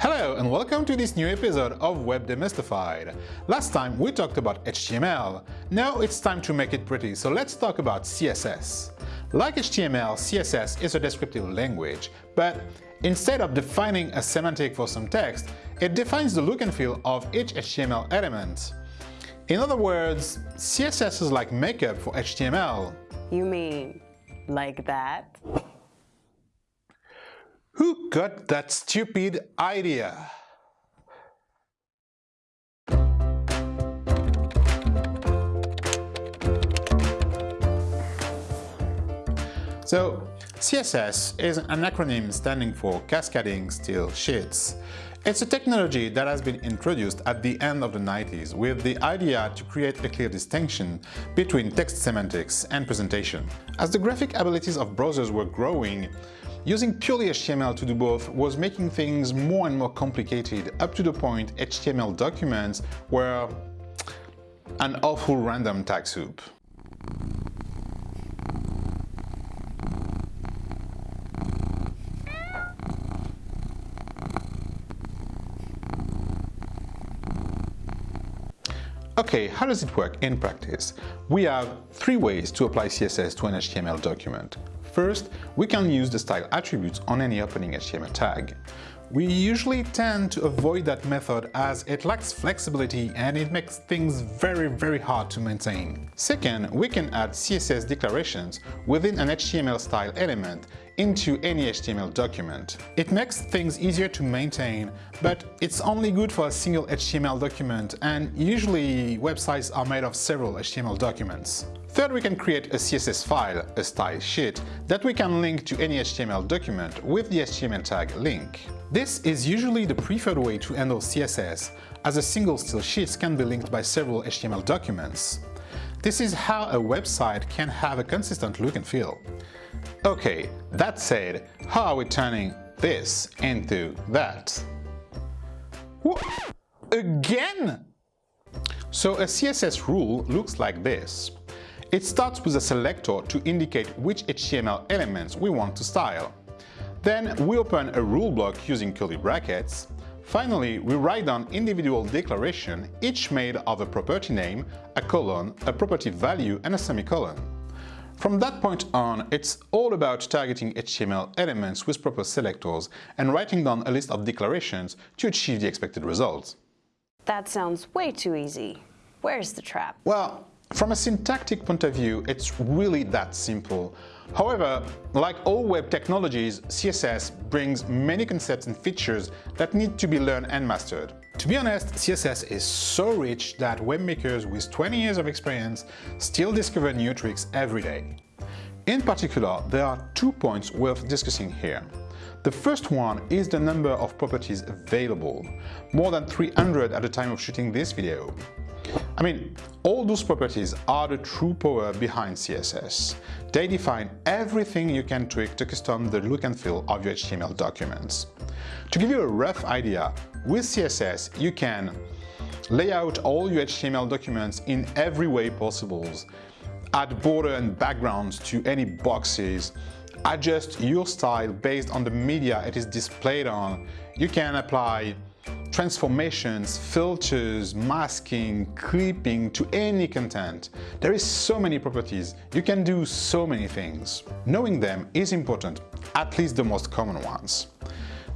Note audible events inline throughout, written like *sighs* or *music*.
Hello and welcome to this new episode of Web Demystified. Last time we talked about HTML. Now it's time to make it pretty, so let's talk about CSS. Like HTML, CSS is a descriptive language, but instead of defining a semantic for some text, it defines the look and feel of each HTML element. In other words, CSS is like makeup for HTML. You mean like that? Who got that stupid idea? So, CSS is an acronym standing for Cascading Style Sheets. It's a technology that has been introduced at the end of the 90s with the idea to create a clear distinction between text semantics and presentation. As the graphic abilities of browsers were growing, Using purely HTML to do both was making things more and more complicated up to the point HTML documents were an awful random tag soup. Okay, how does it work in practice? We have three ways to apply CSS to an HTML document. First, we can use the style attributes on any opening HTML tag. We usually tend to avoid that method as it lacks flexibility and it makes things very very hard to maintain. Second, we can add CSS declarations within an HTML style element into any HTML document. It makes things easier to maintain, but it's only good for a single HTML document and usually websites are made of several HTML documents. Third, we can create a CSS file, a style sheet, that we can link to any HTML document with the HTML tag link. This is usually the preferred way to handle CSS, as a single style sheet can be linked by several HTML documents. This is how a website can have a consistent look and feel. Okay, that said, how are we turning this into that? Again? So a CSS rule looks like this. It starts with a selector to indicate which HTML elements we want to style. Then we open a rule block using curly brackets. Finally, we write down individual declaration, each made of a property name, a colon, a property value and a semicolon. From that point on, it's all about targeting HTML elements with proper selectors and writing down a list of declarations to achieve the expected results. That sounds way too easy. Where's the trap? Well, from a syntactic point of view, it's really that simple. However, like all web technologies, CSS brings many concepts and features that need to be learned and mastered. To be honest, CSS is so rich that webmakers with 20 years of experience still discover new tricks every day. In particular, there are two points worth discussing here. The first one is the number of properties available, more than 300 at the time of shooting this video. I mean, all those properties are the true power behind CSS. They define everything you can tweak to custom the look and feel of your HTML documents. To give you a rough idea, with CSS you can lay out all your HTML documents in every way possible, add border and backgrounds to any boxes, adjust your style based on the media it is displayed on, you can apply transformations, filters, masking, clipping to any content. There is so many properties, you can do so many things. Knowing them is important, at least the most common ones.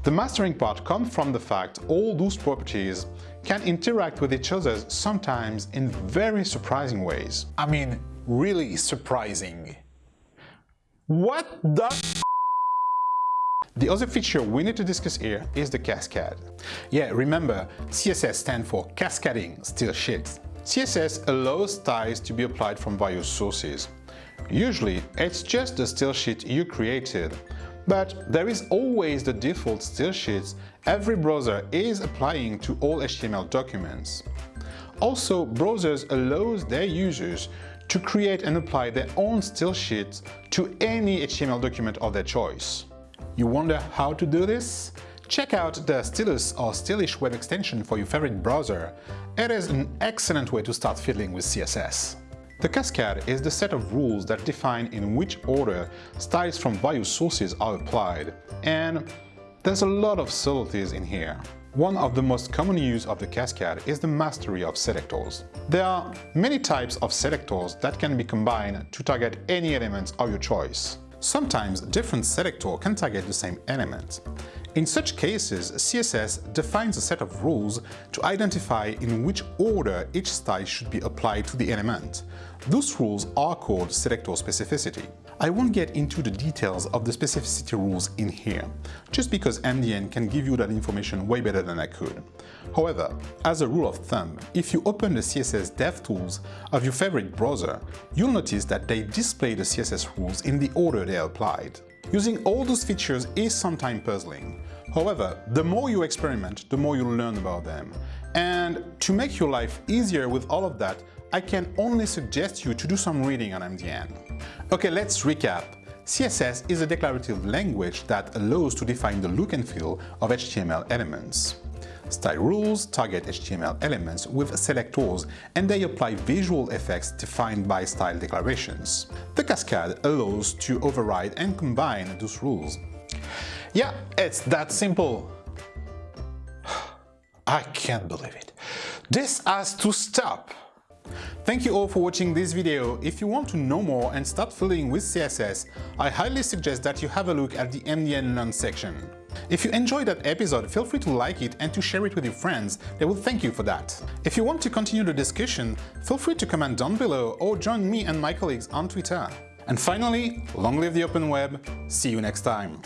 The mastering part comes from the fact all those properties can interact with each other sometimes in very surprising ways. I mean, really surprising. What the the other feature we need to discuss here is the cascade. Yeah, remember, CSS stands for Cascading Style Sheets. CSS allows styles to be applied from various sources. Usually, it's just the style sheet you created, but there is always the default style sheets every browser is applying to all HTML documents. Also, browsers allows their users to create and apply their own style sheets to any HTML document of their choice. You wonder how to do this? Check out the Stylus or Stylish web extension for your favorite browser. It is an excellent way to start fiddling with CSS. The cascade is the set of rules that define in which order styles from various sources are applied, and There's a lot of subtleties in here. One of the most common use of the cascade is the mastery of selectors. There are many types of selectors that can be combined to target any elements of your choice. Sometimes different selector can target the same element. In such cases, CSS defines a set of rules to identify in which order each style should be applied to the element. Those rules are called selector specificity. I won't get into the details of the specificity rules in here, just because MDN can give you that information way better than I could. However, as a rule of thumb, if you open the CSS DevTools of your favorite browser, you'll notice that they display the CSS rules in the order they are applied. Using all those features is sometimes puzzling. However, the more you experiment, the more you learn about them. And to make your life easier with all of that, I can only suggest you to do some reading on MDN. Okay, let's recap. CSS is a declarative language that allows to define the look and feel of HTML elements. Style rules target HTML elements with selectors and they apply visual effects defined by style declarations. The cascade allows to override and combine those rules. Yeah, it's that simple. *sighs* I can't believe it. This has to stop. Thank you all for watching this video. If you want to know more and start fiddling with CSS, I highly suggest that you have a look at the MDN Learn section. If you enjoyed that episode, feel free to like it and to share it with your friends, they will thank you for that. If you want to continue the discussion, feel free to comment down below or join me and my colleagues on Twitter. And finally, long live the open web, see you next time!